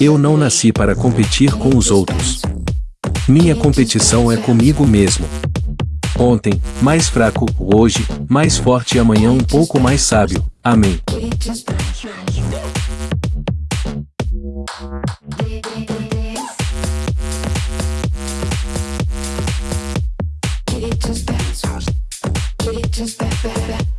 Eu não nasci para competir com os outros. Minha competição é comigo mesmo. Ontem, mais fraco, hoje, mais forte e amanhã um pouco mais sábio. Amém. just back.